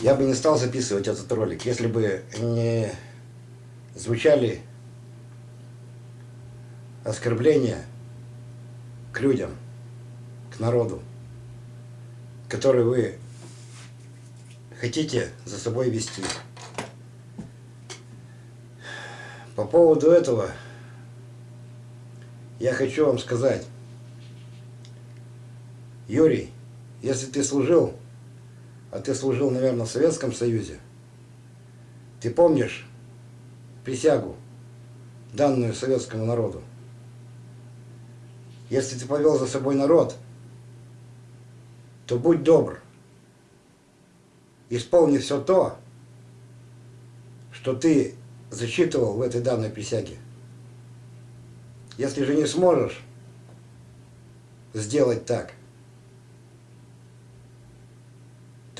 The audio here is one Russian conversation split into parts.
Я бы не стал записывать этот ролик, если бы не звучали оскорбления к людям, к народу, который вы хотите за собой вести. По поводу этого я хочу вам сказать, Юрий, если ты служил, а ты служил, наверное, в Советском Союзе, ты помнишь присягу, данную советскому народу? Если ты повел за собой народ, то будь добр, исполни все то, что ты зачитывал в этой данной присяге. Если же не сможешь сделать так,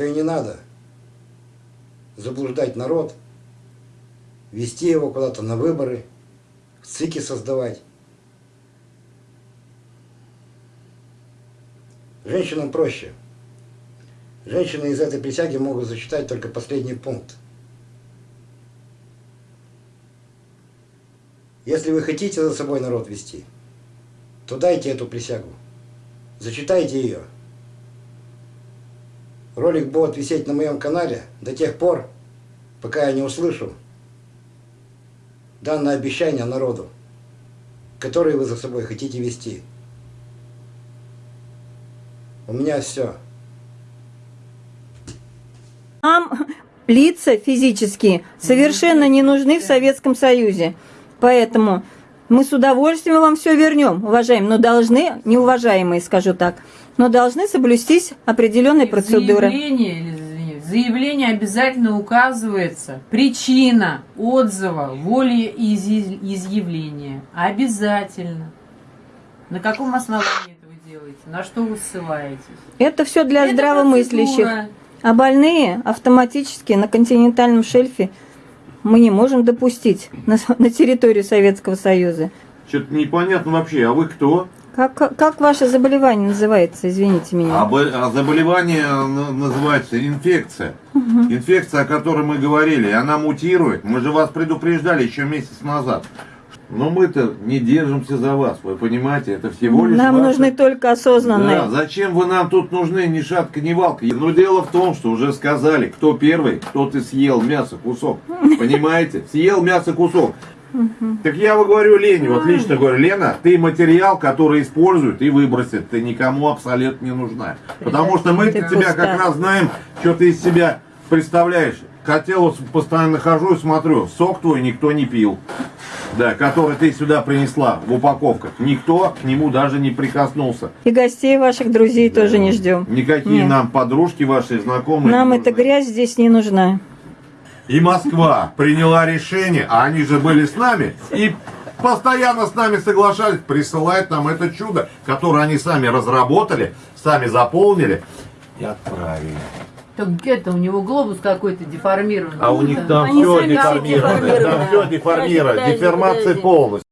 то и не надо заблуждать народ, вести его куда-то на выборы, ЦИКи создавать. Женщинам проще. Женщины из этой присяги могут зачитать только последний пункт. Если вы хотите за собой народ вести, то дайте эту присягу. Зачитайте ее. Ролик будет висеть на моем канале до тех пор, пока я не услышу данное обещание народу, которое вы за собой хотите вести. У меня все. Нам лица физические совершенно не нужны в Советском Союзе. Поэтому мы с удовольствием вам все вернем, уважаемые, но должны, неуважаемые, скажу так, но должны соблюстись определенные процедуры. Заявление, в заявлении обязательно указывается причина отзыва, волеизъявления. Обязательно. На каком основании это вы делаете? На что вы ссылаетесь? Это все для Это здравомыслящих. процедура. А больные автоматически на континентальном шельфе мы не можем допустить на, на территории Советского Союза. Что-то непонятно вообще, а вы кто? Как, как, как ваше заболевание называется, извините меня? А, а заболевание на- называется инфекция. Инфекция, о которой мы говорили, она мутирует. Мы же вас предупреждали еще месяц назад. Но мы-то не держимся за вас, вы понимаете, это всего лишь Нам ваша- нужны только осознанные. Да, зачем вы нам тут нужны, ни шатка, ни валка? Но дело в том, что уже сказали, кто первый, тот и съел мясо кусок. Понимаете? Съел мясо кусок. Так я вот говорю Лене, вот лично говорю, Лена, ты материал, который используют и выбросят, ты никому абсолютно не нужна. Потому что мы Ты тебя как пустая. раз знаем, что ты из себя представляешь. Хотел, вот постоянно хожу и смотрю, сок твой никто не пил. Да, который ты сюда принесла в упаковках. Никто к нему даже не прикоснулся. И гостей ваших друзей тоже не ждем. Никакие Нет. нам подружки ваши, знакомые. Нам эта грязь здесь не нужна. И Москва приняла решение, а они же были с нами, и постоянно с нами соглашались присылать нам это чудо, которое они сами разработали, сами заполнили и отправили. Так это у него глобус какой-то деформированный. А у них там Они все деформировано, там все деформировано, деформация подожди. полностью.